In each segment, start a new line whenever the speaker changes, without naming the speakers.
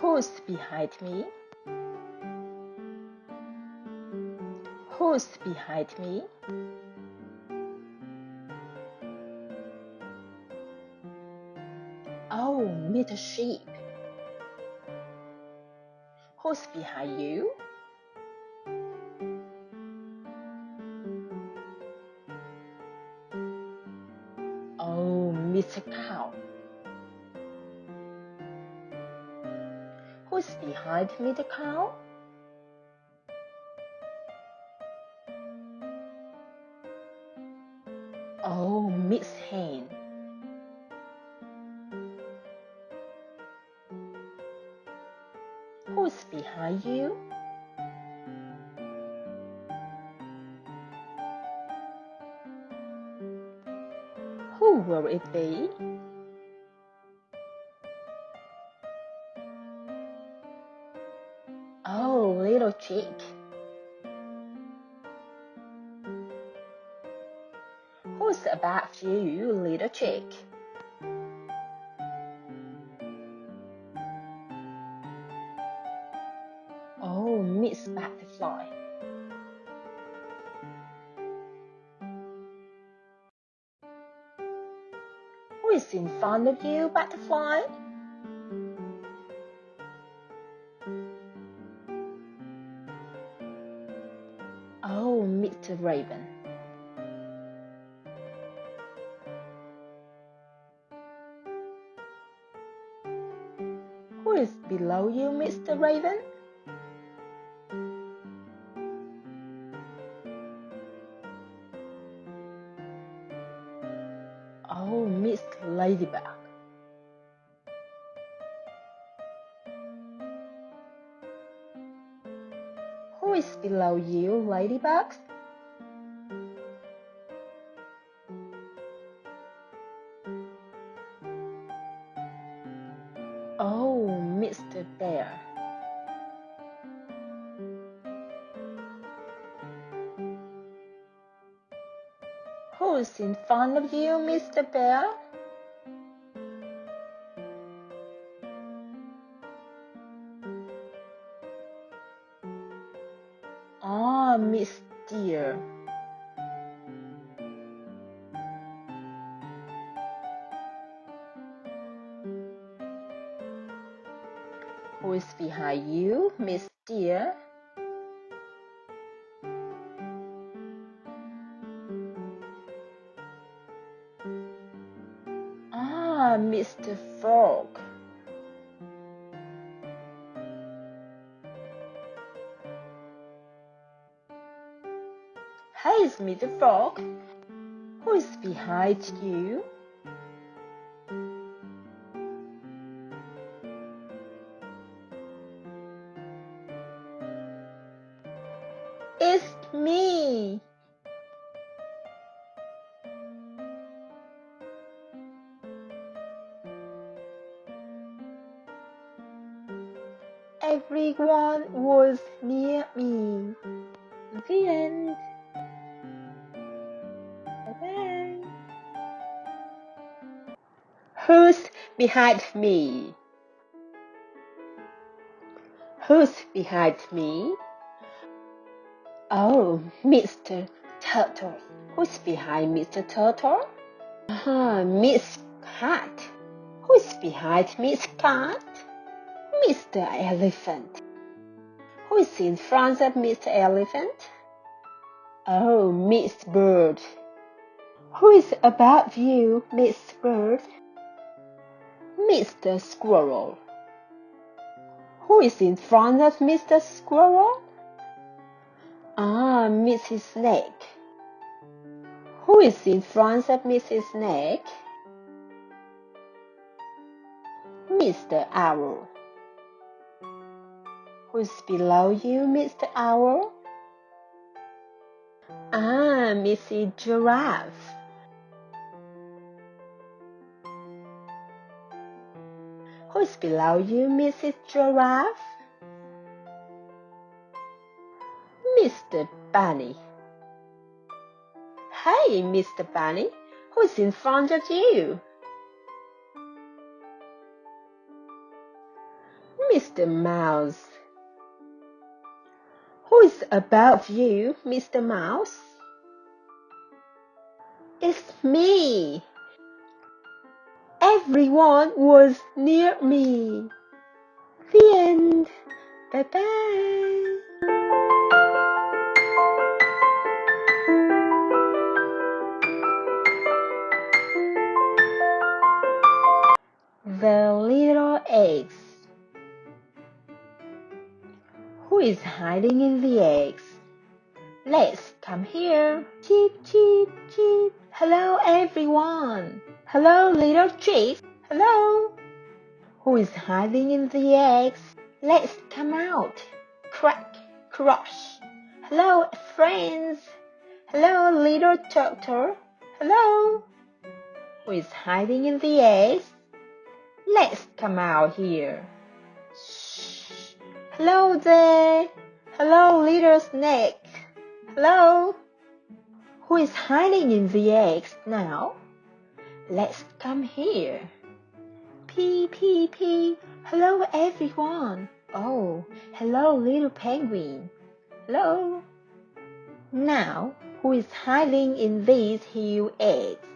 Who's behind me? Who's behind me? Oh, meet a sheep. Who's behind you? Behind me the cow? Oh, Miss Hen. Who's behind you? Who will it be? Chick. Who's above you, little chick? Oh, Miss Butterfly. Who is in front of you, Butterfly? Mr. Raven. Who is below you, Mr. Raven? Oh, Miss Ladybug. Who is below you, Ladybug? Front of you, Mr. Bear? Ah, Miss Deer. Who is behind you, Miss Deer? Mr. Frog. Who is behind you? It's me. Everyone was near me. The end. Behind me? Who's behind me? Oh, Mr. Turtle. Who's behind Mr. Turtle? Ah, Miss Cat. Who's behind Miss Cat? Mr. Elephant. Who is in front of Mr. Elephant? Oh, Miss Bird. Who is above you, Miss Bird? Mr. Squirrel. Who is in front of Mr. Squirrel? Ah, Mrs. Snake. Who is in front of Mrs. Snake? Mr. Owl. Who's below you, Mr. Owl? Ah, Mrs. Giraffe. Who's below you, Mrs. Giraffe? Mr. Bunny. Hey, Mr. Bunny, who's in front of you? Mr. Mouse. Who is above you, Mr. Mouse? It's me. Everyone was near me. The end. Bye bye. The little eggs. Who is hiding in the eggs? Let's come here. Cheep, cheep, cheep. Hello, everyone. Hello, little chicks. Hello. Who is hiding in the eggs? Let's come out. Crack, crush. Hello, friends. Hello, little turtle. Hello. Who is hiding in the eggs? Let's come out here. Shh. Hello there. Hello, little snake. Hello. Who is hiding in the eggs now? Let's come here. Pee, pee, pee. Hello, everyone. Oh, hello, little penguin. Hello. Now, who is hiding in these huge eggs?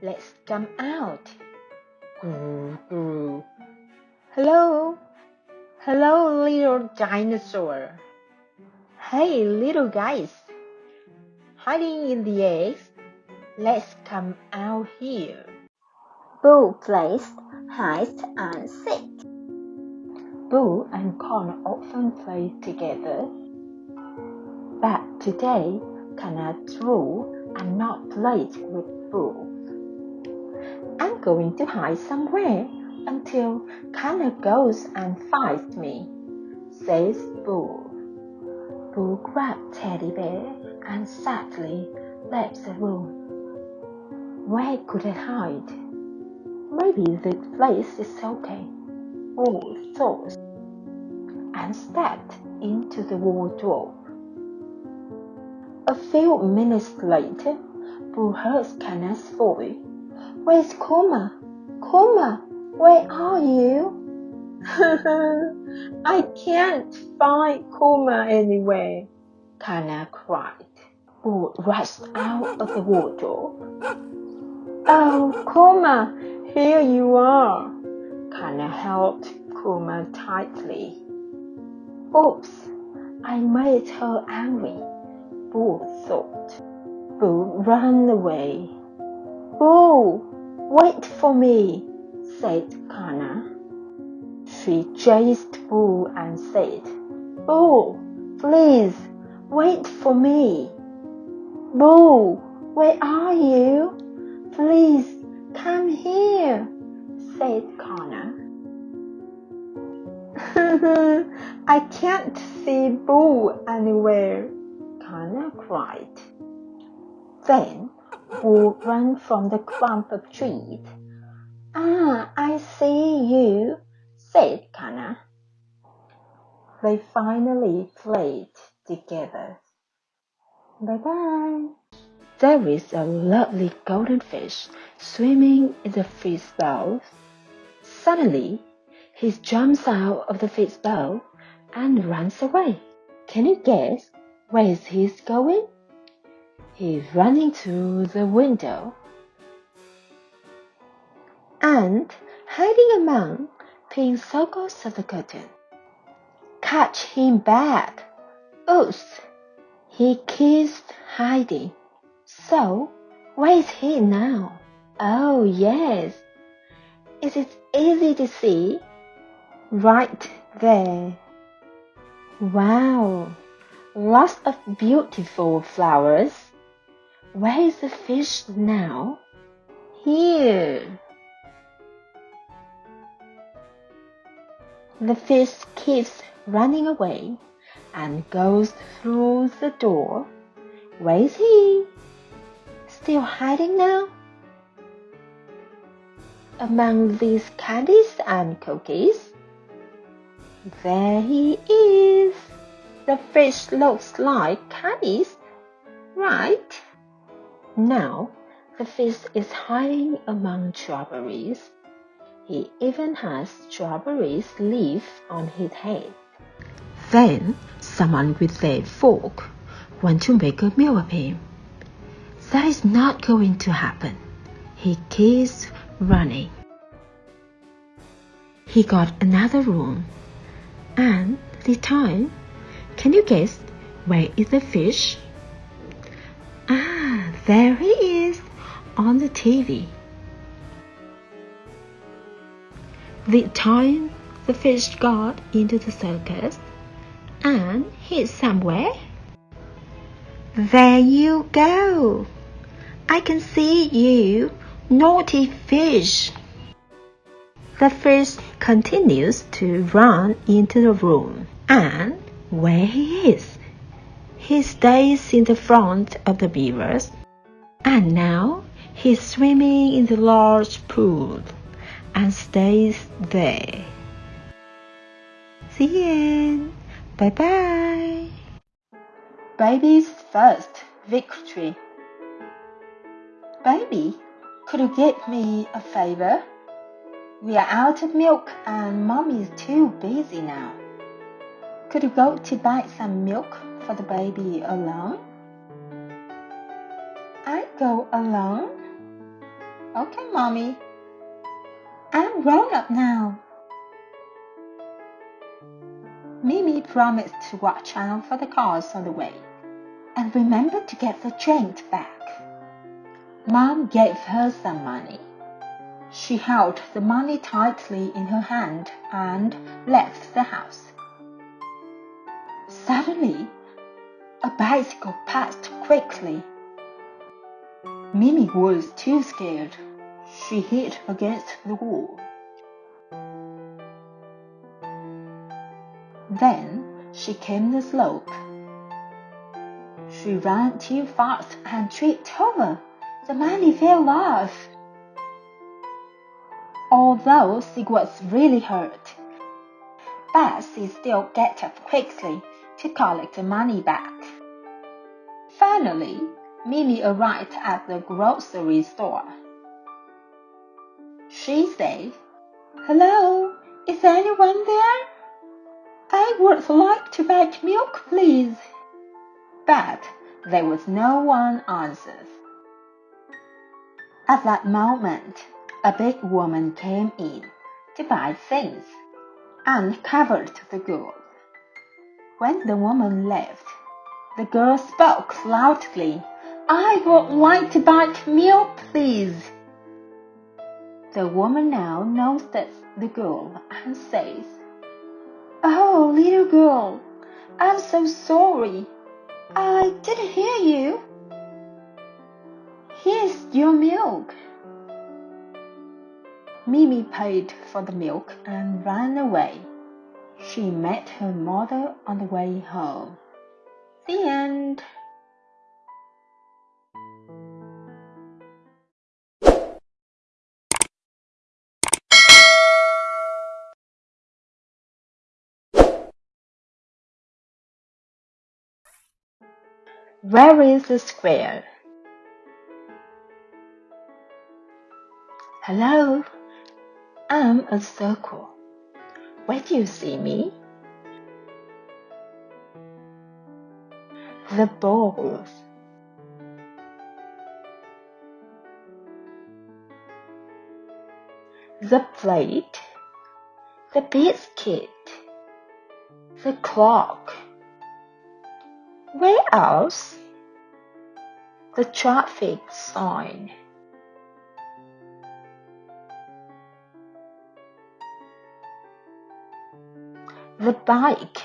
Let's come out. Groo, groo. Hello. Hello, little dinosaur. Hey, little guys. Hiding in the eggs. Let's come out here.
Boo plays hide and seek.
Boo and Connor often play together. But today, Connor drew and not played with Boo. I'm going to hide somewhere until Connor goes and finds me, says Boo. Boo grabbed Teddy Bear and sadly left the room. Where could I hide? Maybe the place is okay, Boo thought, and stepped into the wardrobe. A few minutes later, Boo heard Connor's voice. Where's Kuma? Kuma, where are you? I can't find Kuma anywhere, Kana cried. Boo rushed out of the wardrobe. Oh, Kuma, here you are. Kana held Kuma tightly. Oops, I made her angry, Boo thought. Boo ran away. Boo, wait for me, said Kana. She chased Boo and said, Boo, please, wait for me. Boo, where are you? Please, come here, said Connor. I can't see Boo anywhere, Connor cried. Then Boo ran from the clump of trees. Ah, I see you, said Connor. They finally played together. Bye bye. There is a lovely golden fish swimming in the fish bowl. Suddenly, he jumps out of the fish bowl and runs away. Can you guess where he's going? He's running to the window and hiding among pink circles of the curtain. Catch him back! Oops! He keeps hiding. So, where is he now? Oh, yes. Is it easy to see? Right there. Wow, lots of beautiful flowers. Where is the fish now? Here. The fish keeps running away and goes through the door. Where is he? Still hiding now? Among these candies and cookies? There he is. The fish looks like candies, right? Now the fish is hiding among strawberries. He even has strawberries leaf on his head. Then someone with a fork went to make a meal of him. That is not going to happen. He keeps running. He got another room. And this time, can you guess where is the fish? Ah, there he is on the TV. The time the fish got into the circus and hid somewhere. There you go. I can see you, naughty fish. The fish continues to run into the room, and where he is, he stays in the front of the beavers, and now he's swimming in the large pool and stays there. The end. Bye bye. Baby's first victory. Baby, could you get me a favor? We are out of milk and mommy is too busy now. Could you go to buy some milk for the baby alone? I go alone? Okay, mommy. I'm grown up now. Mimi promised to watch out for the cars on the way and remember to get the change back. Mom gave her some money. She held the money tightly in her hand and left the house. Suddenly, a bicycle passed quickly. Mimi was too scared she hit against the wall. Then she came the slope. She ran too fast and tripped over. The money fell off. Although she was really hurt, but she still got up quickly to collect the money back. Finally, Mimi arrived at the grocery store. She said, Hello, is anyone there? I would like to buy milk, please. But there was no one answered. At that moment, a big woman came in to buy things and covered the girl. When the woman left, the girl spoke loudly. I would like to buy milk, please. The woman now knows that the girl and says, Oh, little girl, I'm so sorry. I didn't hear you. Here's your milk. Mimi paid for the milk and ran away. She met her mother on the way home. The end. Where is the square? Hello, I'm a circle. Where do you see me? The balls. The plate. The biscuit. The clock. Where else? The traffic sign. The bike.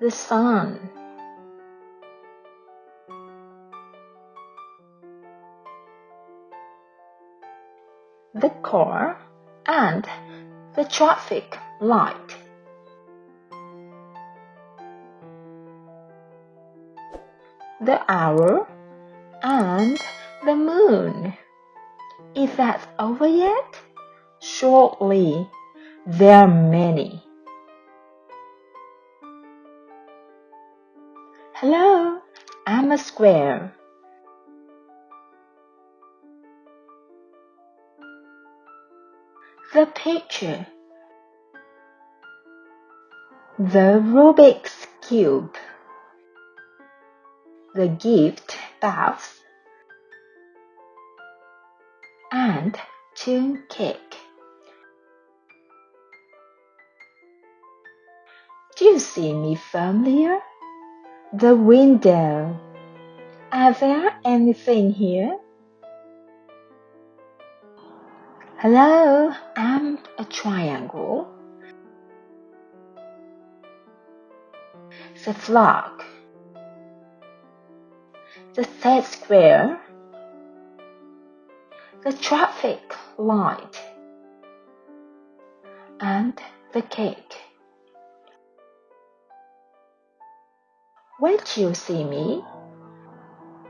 The sun. The car and the traffic light. the hour, and the moon. Is that over yet? Shortly, there are many. Hello, I'm a square. the picture. The Rubik's Cube. The gift box. And tune cake. Do you see me familiar? The window. Are there anything here? Hello, I'm a triangle. The flag. The set square. The traffic light. And the cake. Do you see me?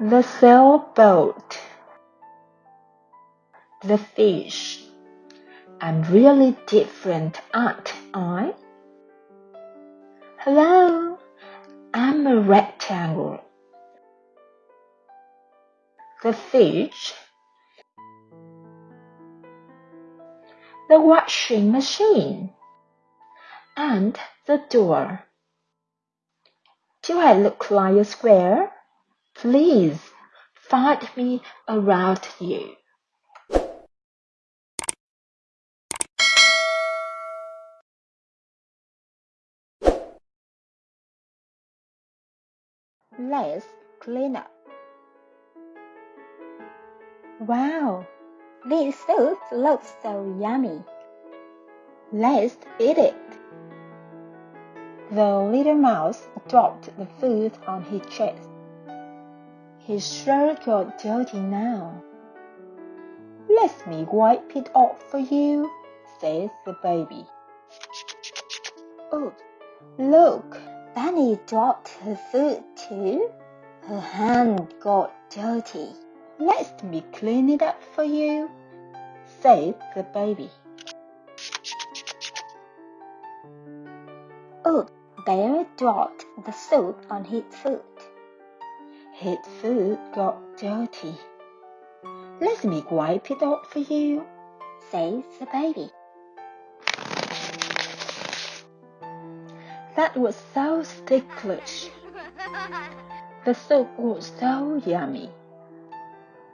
The sailboat. The fish. I'm really different, aren't I? Hello, I'm a rectangle. The fish. The washing machine. And the door. Do I look like a square? Please find me around you.
Let's clean up.
Wow,
This soup looks so yummy.
let's eat it. The little mouse dropped the food on his chest. His shirt got dirty now. Let me wipe it off for you, says the baby. Oh, look,
Bunny dropped her food too. Her hand got dirty.
let me clean it up for you, says the baby.
Oh, Bear dropped the soup on his foot.
His foot got dirty. Let me wipe it off for you,
Says the baby.
That was so ticklish. The soup was so yummy.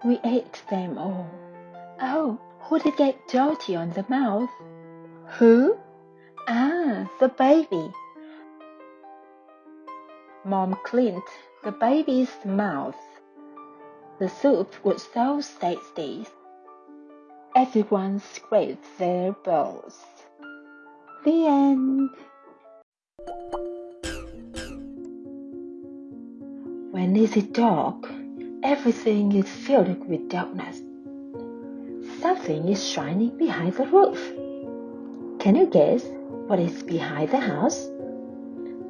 We ate them all. Oh, who did get dirty on the mouth? Who? Ah, the baby. Mom cleaned the baby's mouth. The soup was so tasty. Everyone scraped their bowls. The end. When it is dark, everything is filled with darkness. Something is shining behind the roof. Can you guess what is behind the house?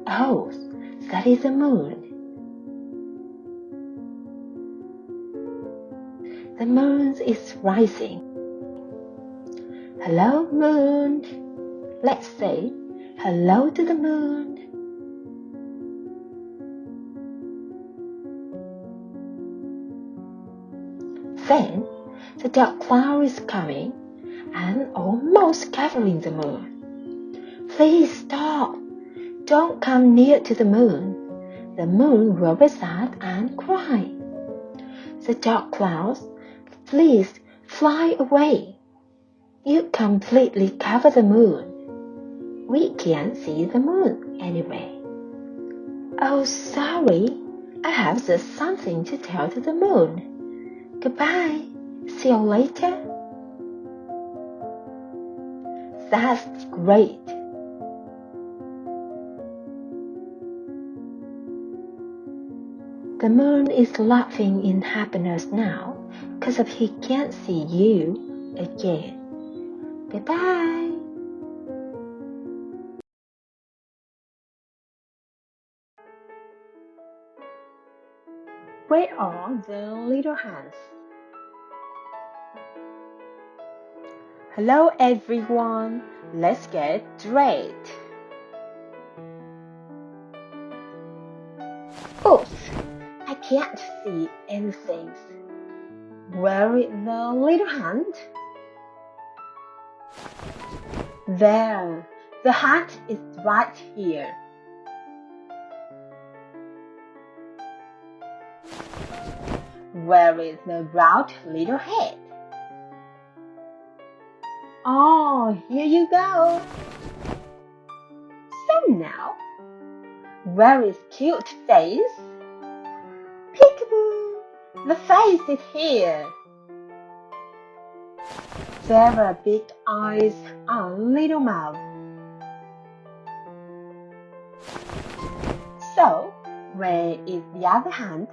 A Oh, that is the moon. The moon is rising. Hello, moon. Let's say hello to the moon. Then the dark cloud is coming and almost covering the moon. Please stop. Don't come near to the moon. The moon will be sad and cry. The dark clouds, please fly away. You completely cover the moon. We can't see the moon anyway. Oh, sorry. I have just something to tell to the moon. Goodbye. See you later. That's great. The moon is laughing in happiness now because of he can't see you again. Bye bye. Where are the little hands? Hello everyone. Let's get dressed. Oops, can't see anything. Where is the little hand? There, the hat is right here. Where is the round little head? Oh, here you go. So now, where is cute face? Peekaboo! The face is here. There are big eyes on little mouth. So, where is the other hand?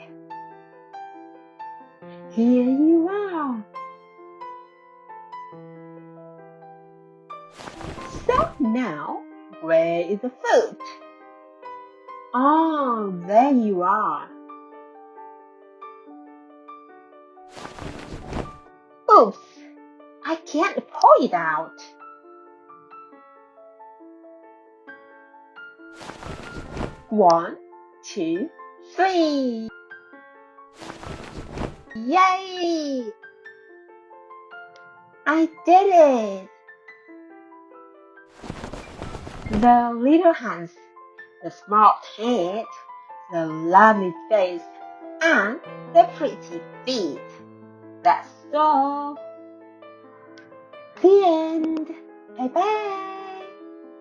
Here you are. So now, where is the foot? Oh, there you are. Oops, I can't pull it out. One, two, three. Yay! I did it! The little hands, the smart head, the lovely face, and the pretty feet. That's all. The end. Bye bye.